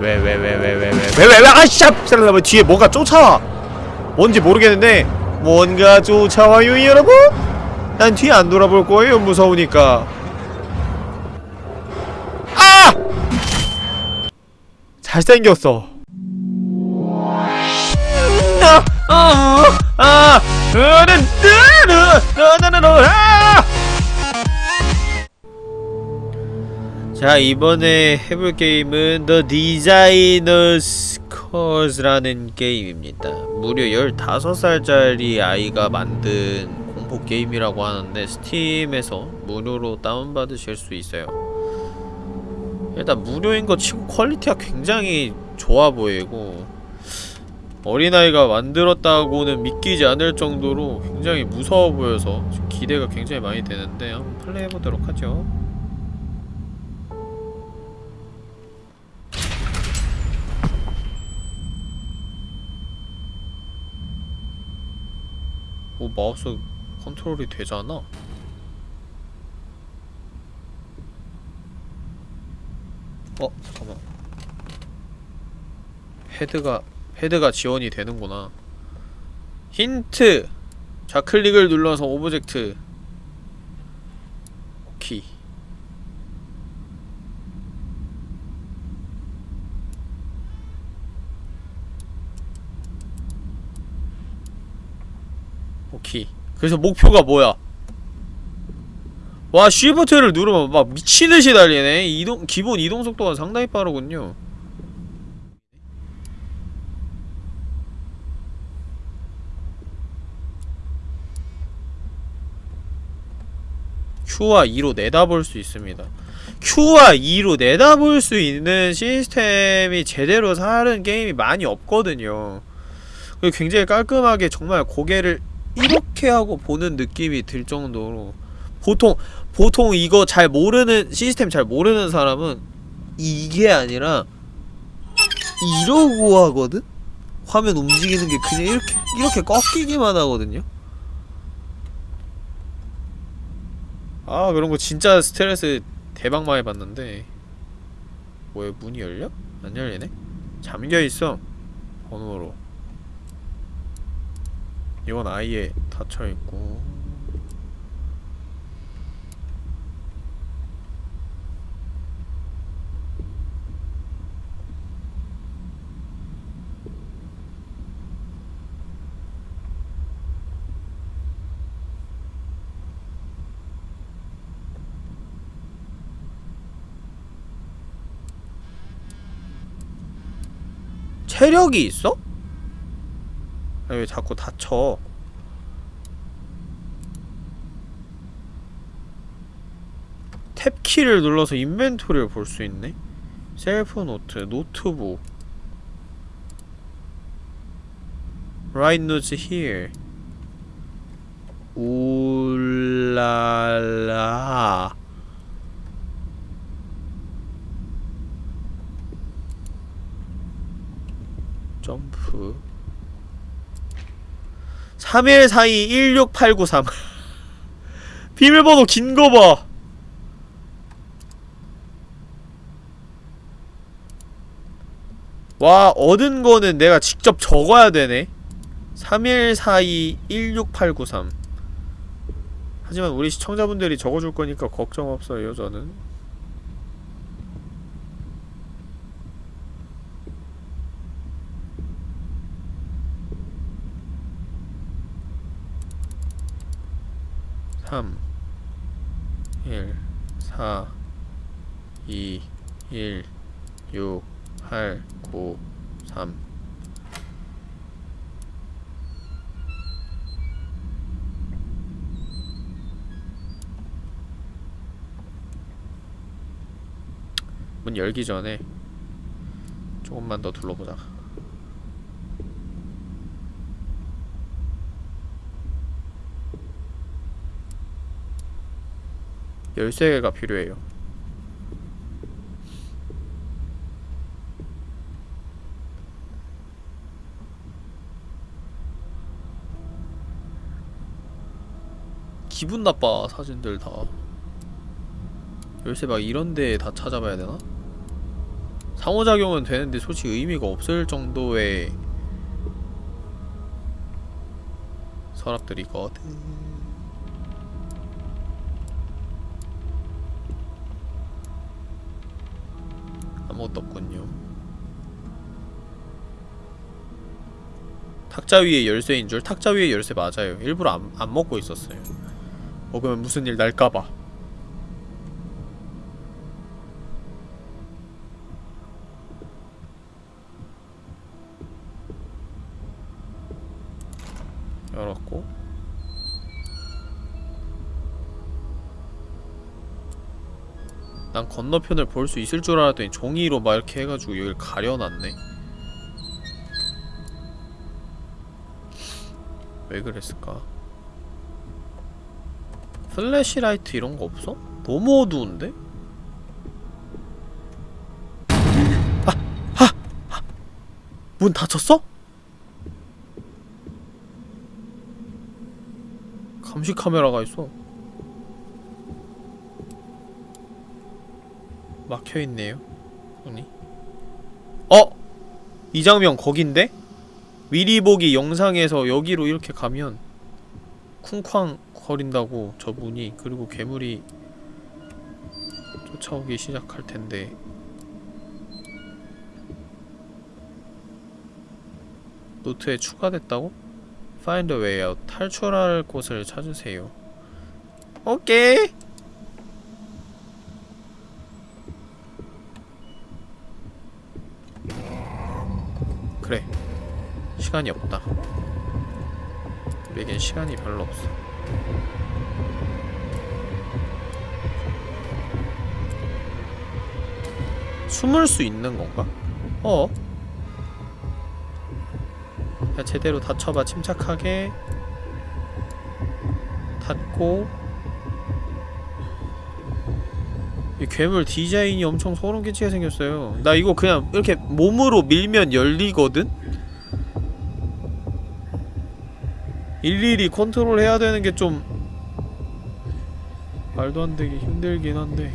왜 왜 왜 왜 왜 왜 왜 왜 왜 아씨 왜 뒤에 뭔가 쫓아와 뭔지 모르겠는데 뭔가 쫓아와요 여러분 난 뒤에 안 돌아볼 거예요 무서우니까 아 잘생겼어 아, 아, 아, 으르, 으르, 으르르르, 아! 자 이번에 해볼 게임은 The Designer's Curse라는 게임입니다. 무려 15살짜리 아이가 만든 공포 게임이라고 하는데 스팀에서 무료로 다운받으실 수 있어요. 일단 무료인 거 치고 quality가 굉장히 좋아 보이고 어린아이가 만들었다고는 믿기지 않을 정도로 굉장히 무서워 보여서 기대가 굉장히 많이 되는데 한번 플레이해보도록 하죠 오 마우스 컨트롤이 되잖아. 어 잠깐만. 패드가 패드가 지원이 되는구나. 힌트! 좌클릭을 눌러서 object. 오케이 오케이 그래서 목표가 뭐야 와 쉬프트를 누르면 막 미치듯이 달리네 이동 기본 이동 속도가 상당히 빠르군요 Q와 2로 내다볼 수 있습니다. Q와 2로 내다볼 수 있는 시스템이 제대로 사는 게임이 많이 없거든요. 굉장히 깔끔하게 정말 고개를 이렇게 하고 보는 느낌이 들 정도로 보통 보통 이거 잘 모르는 시스템 잘 모르는 사람은 이게 아니라 이러고 하거든? 화면 움직이는 게 그냥 이렇게 이렇게 꺾이기만 하거든요. 아 그런 거 진짜 스트레스 대박 많이 받는데 뭐야 문이 열려? 안 열리네? 잠겨있어 번호로 이건 아예 닫혀있고 체력이 있어? 아니, 왜 자꾸 다쳐? 탭키를 눌러서 인벤토리를 볼 수 있네? 셀프 노트, 노트북. Write notes here. 울랄라. 점프 3142-16893 비밀번호 긴 거 봐. 와 얻은 거는 내가 직접 적어야 되네. 3142-16893 하지만 우리 시청자분들이 적어줄 거니까 걱정 없어요 저는 3 1 4 2 1 6 8 9 3 문 열기 전에 조금만 더 둘러보자 열세 개가 필요해요. 기분 나빠 사진들 다. 열쇠 막 이런데 다 찾아봐야 되나? 상호작용은 되는데 솔직히 의미가 없을 정도의 서랍들이거든 아무것도 없군요 탁자 위에 열쇠인 줄? 탁자 위에 열쇠 맞아요. 일부러 안, 안 먹고 있었어요. 먹으면 무슨 일 날까봐 난 건너편을 볼 수 있을 줄 알았더니 종이로 막 이렇게 해가지고 여길 가려놨네 왜 그랬을까? flashlight 이런 거 없어? 너무 어두운데? 아! 아! 아! 문 닫혔어? 감시 카메라가 있어. 막혀 있네요. 문이. 어! 이 장면 거긴데? 미리 보기 영상에서 여기로 이렇게 가면 쿵쾅 거린다고 저 문이 그리고 괴물이 쫓아오기 시작할 텐데 노트에 추가됐다고? Find a way out. 탈출할 곳을 찾으세요. 오케이. 그래. 시간이 없다. 우리에겐 시간이 별로 없어. 숨을 수 있는 건가? 어? 야, 제대로 닫혀봐 침착하게 닫고 이 괴물 디자인이 엄청 소름 끼치게 생겼어요 나 이거 그냥 이렇게 몸으로 밀면 열리거든? 일일이 컨트롤 해야 되는 게 좀 말도 안 되게 힘들긴 한데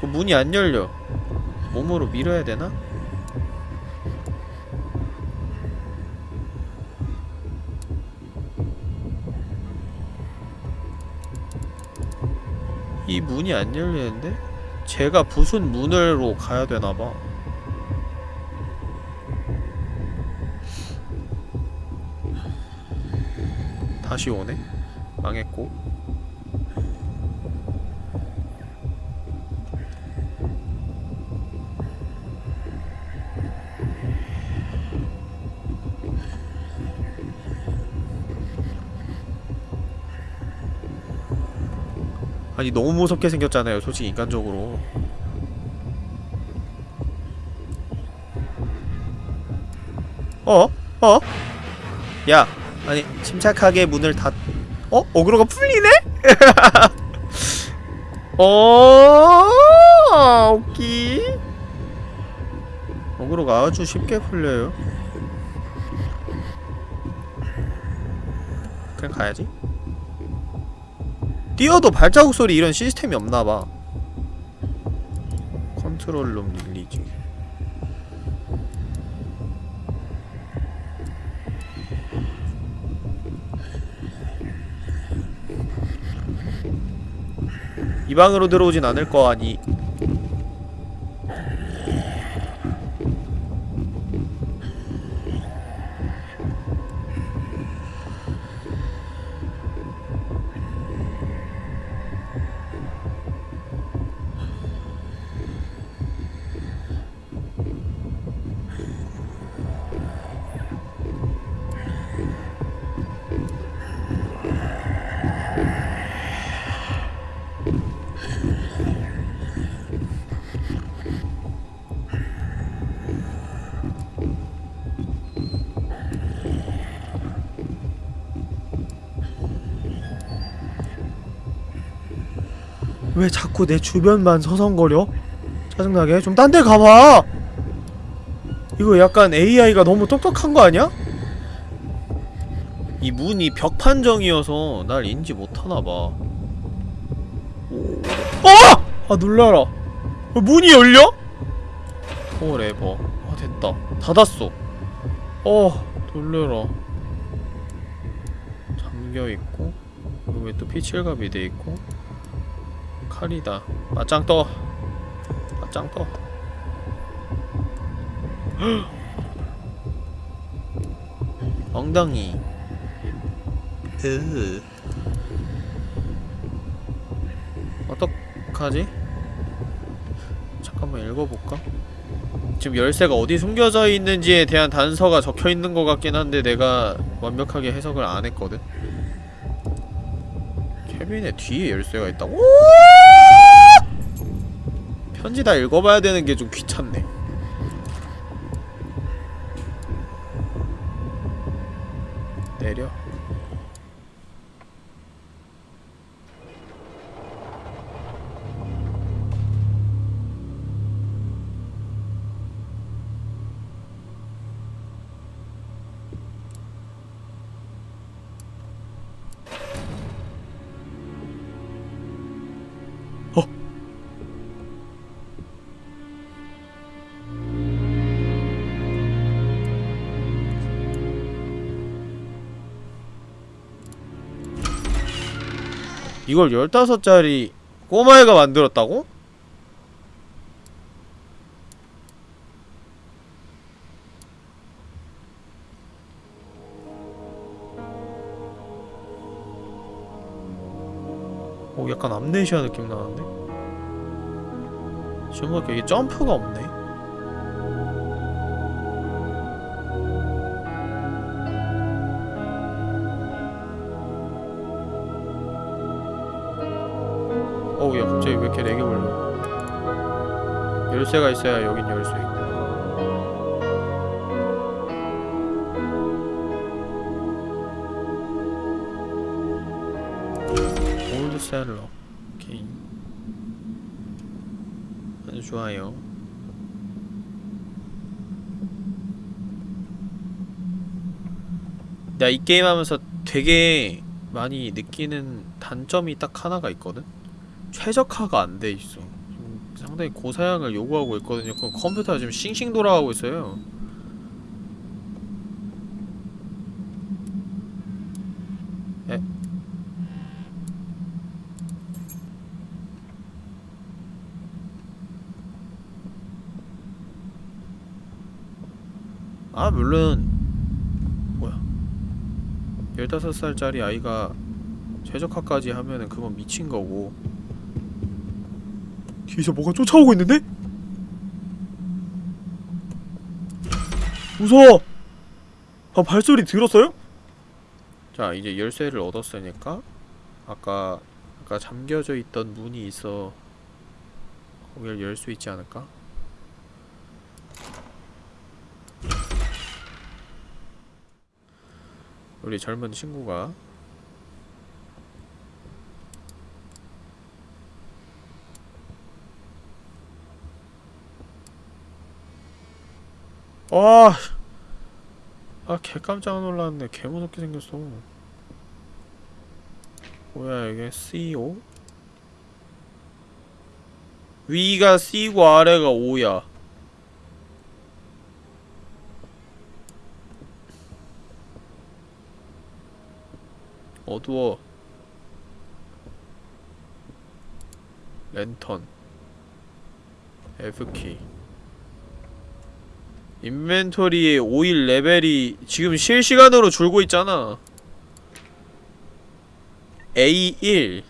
그 문이 안 열려. 몸으로 밀어야 되나? 이 문이 안 열리는데? 제가 부순 문으로 가야 되나봐. 다시 오네? 망했고. 아니 너무 무섭게 생겼잖아요 솔직히 인간적으로 어? 어? 야 아니 침착하게 문을 닫... 어? 어그로가 풀리네? 어 오키 어그로가 아주 쉽게 풀려요 그냥 가야지 뛰어도 발자국 소리 이런 시스템이 없나봐. 컨트롤룸 릴리지. 이 방으로 들어오진 않을 거 아니 왜 자꾸 내 주변만 서성거려? 짜증나게? 좀 딴 데 가봐! 이거 약간 AI가 너무 똑똑한 거 아니야? 이 문이 벽 판정이어서 날 인지 못하나봐. 오... 어! 아 놀라라. 어, 문이 열려? Forever. 아 됐다. 닫았어. 어 놀래라. 잠겨있고 여기 또 피칠갑이 돼있고 칼이다 맞짱 떠 맞짱 떠 엉덩이 으 어떡하지? 잠깐만 읽어볼까? 지금 열쇠가 어디 숨겨져 있는지에 대한 단서가 적혀있는 것 같긴 한데 내가 완벽하게 해석을 안 했거든? 케빈의 뒤에 열쇠가 있다고? 편지 다 읽어봐야 되는 게 좀 귀찮네 이걸 15짜리 꼬마애가 만들었다고? 오 약간 암네시아 느낌 나는데? 지금 보니까 이게 점프가 없네 어우 야 갑자기 왜 이렇게 lag이 걸려? 열쇠가 있어야 여긴 열수 있고. old cellar 오케이. 아주 좋아요. 내가 이 게임 하면서 되게 많이 느끼는 단점이 딱 하나가 있거든? 최적화가 안 돼 있어. 상당히 고사양을 요구하고 있거든요. 그 컴퓨터가 지금 싱싱 돌아가고 있어요. 에? 아 물론 뭐야 15살짜리 아이가 최적화까지 하면은 그건 미친 거고 뒤에서 뭐가 쫓아오고 있는데? 무서워! 아 발소리 들었어요? 자 이제 열쇠를 얻었으니까 아까 아까 잠겨져 있던 문이 있어 거기를 열 수 있지 않을까? 우리 젊은 친구가 와, 아, 개 깜짝 놀랐네. 개 무섭게 생겼어. 뭐야, 이게 C5? 위가 C고 아래가 O야. 어두워. 랜턴. F키. 인벤토리의 오일 레벨이 지금 실시간으로 줄고 있잖아. A1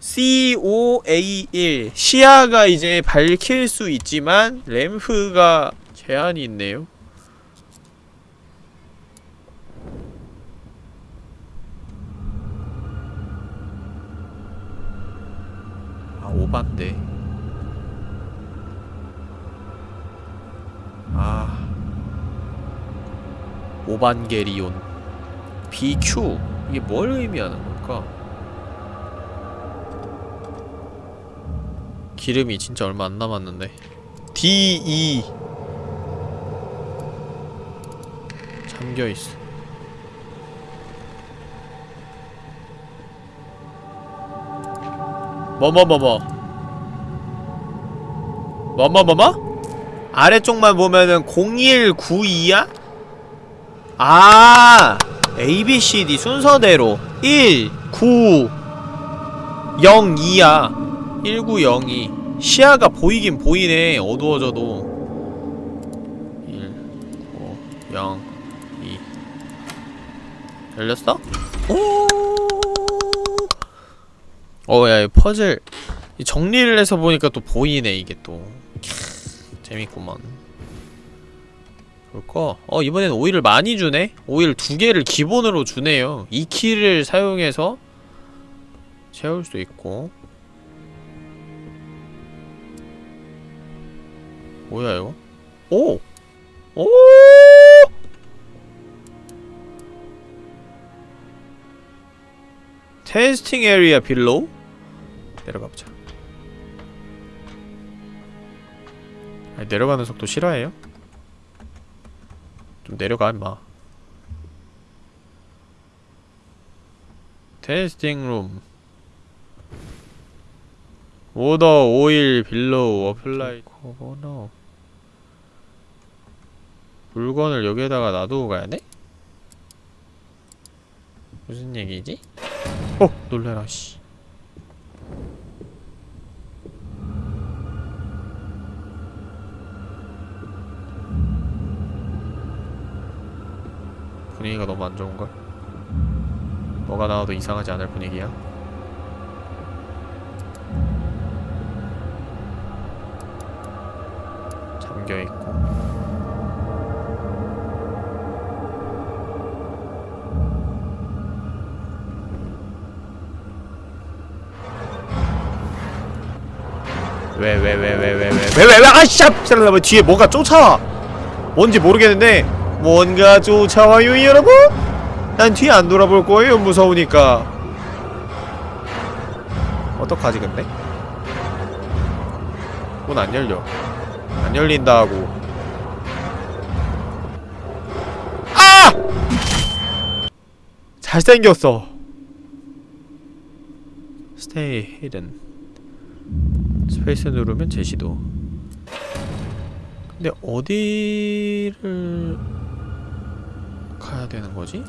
C5A1 시야가 이제 밝힐 수 있지만 램프가 제한이 있네요. 아 오반데 아. 오반게리온. BQ 이게 뭘 의미하는 걸까? 기름이 진짜 얼마 안 남았는데. DE 잠겨있어. 뭐뭐뭐뭐? 뭐뭐뭐뭐? 아래쪽만 보면은 0192야? 아 ABCD 순서대로 1, 9, 0, 2야. 1902 시야가 보이긴 보이네 어두워져도. 1, 9, 0, 2 열렸어? 오! 어, 야, 이 퍼즐. 이 정리를 해서 보니까 또 보이네 이게 또. 캬, 재밌구만 그럴까? 어, 이번엔 오일을 많이 주네? 오일 두 개를 기본으로 주네요 이 키를 사용해서 채울 수 있고 뭐야 이거? 오! 오! testing area below? 내려가보자 아니 내려가는 속도 실화예요? 좀 내려가 임마 testing room order oil below apply corner 물건을 여기에다가 놔두고 가야 돼? 무슨 얘기지? 어! 놀래라 씨 분위기가 너무 안 좋은걸? 뭐가 나와도 이상하지 않을 분위기야? 잠겨있고 왜 왜 왜 왜 왜 왜 왜 왜 왜 아씨 뭐 뒤에 뭔가 쫓아와 뭔지 모르겠는데 뭔가 쫓아와요 여러분? 난 뒤에 안 돌아볼 거예요 무서우니까 어떡하지 근데? 문 안 열려 안 열린다 고 아! 잘생겼어 stay hidden space 누르면 제시도 근데 어디를 가야 되는 거지?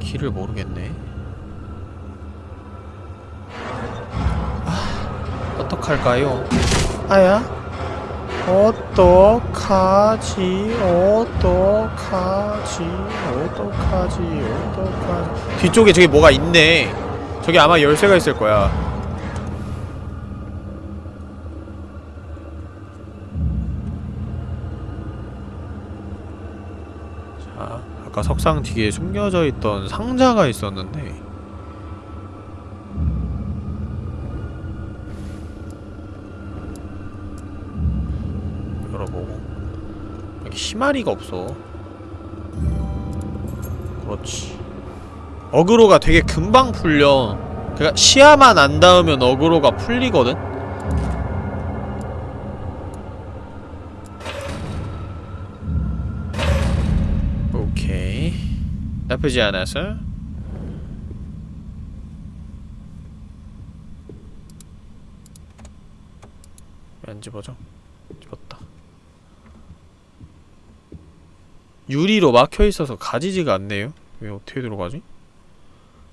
길을 모르겠네. 아, 어떡할까요? 아야? 어떡하지? 어떡하지? 어떡하지? 어떡하지? 뒤쪽에 저기 뭐가 있네. 저기 아마 열쇠가 있을 거야. 자, 아까 석상 뒤에 숨겨져 있던 상자가 있었는데. 열어보고. 여기 희마리가 없어. 그렇지. 어그로가 되게 금방 풀려. 그니까 시야만 안 닿으면 어그로가 풀리거든? 오케이 나쁘지 않아서 왜안 집어져? 집었다 유리로 막혀있어서 가지지가 않네요 왜 어떻게 들어가지?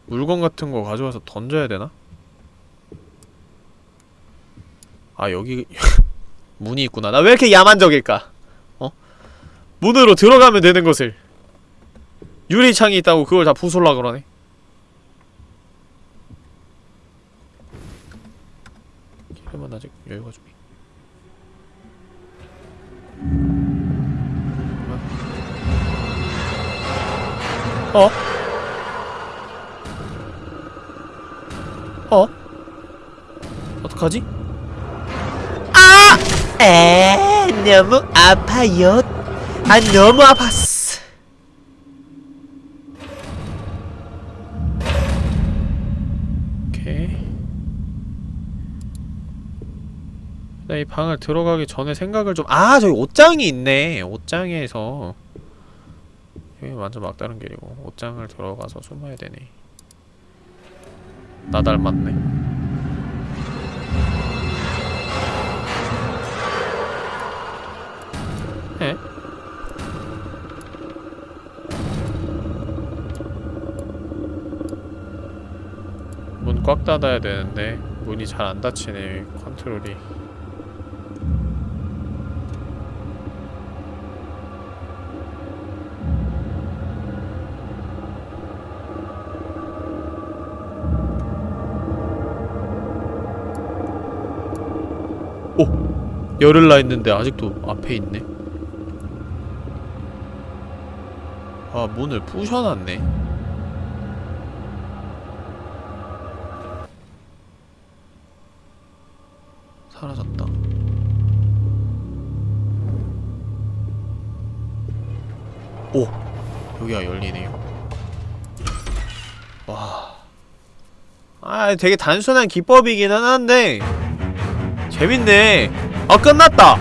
물건 같은 거 가져와서 던져야 되나? 아 여기 문이 있구나 나 왜 이렇게 야만적일까? 어? 문으로 들어가면 되는 것을 유리창이 있다고 그걸 다 부술라 그러네 길만 아직 여유가 좀 있- 어? 어? 어떡하지? 아! 에 너무 아파요. 아 너무 아팠어. 나이 방을 들어가기 전에 생각을 좀 아 저기 옷장이 있네. 옷장에서 여기 완전 막다른 길이고 옷장을 들어가서 숨어야 되네. 나 닮았네 에? 문 꽉 닫아야 되는데 문이 잘 안 닫히네 컨트롤이 열을라 했는데 아직도 앞에 있네? 아 문을 부셔놨네. 사라졌다. 오! 여기가 열리네요. 와... 아 되게 단순한 기법이긴 한데. 재밌네 아 끝났다.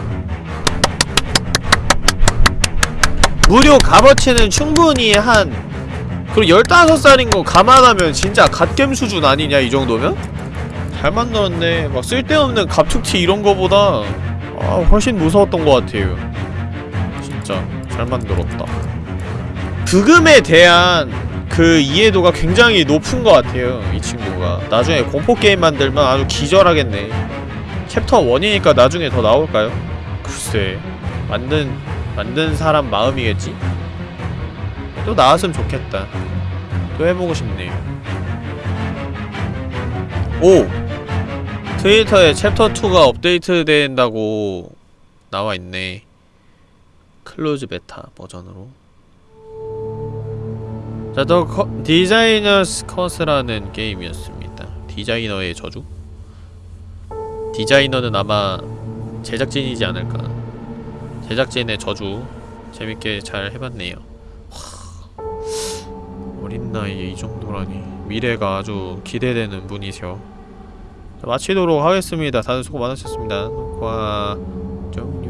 무료 값어치는 충분히 한 그리고 15살인 거 감안하면 진짜 갓겜 수준 아니냐 이 정도면? 잘 만들었네. 막 쓸데없는 갑툭튀 이런 거보다 아 훨씬 무서웠던 것 같아요. 진짜 잘 만들었다. 부금에 대한 그 이해도가 굉장히 높은 것 같아요 이 친구가. 나중에 공포게임 만들면 아주 기절하겠네 챕터 1이니까 나중에 더 나올까요? 글쎄 만든 만든 사람 마음이겠지? 또 나왔으면 좋겠다 또 해보고 싶네 오! 트위터에 챕터 2가 업데이트 된다고 나와있네 close beta 버전으로 자, The Designer's Curse라는 게임이었습니다 디자이너의 저주? 디자이너는 아마 제작진이지 않을까. 제작진의 저주 재밌게 잘 해봤네요. 와, 어린 나이에 이 정도라니. 미래가 아주 기대되는 분이셔 자, 마치도록 하겠습니다. 다들 수고 많으셨습니다. 녹화 종료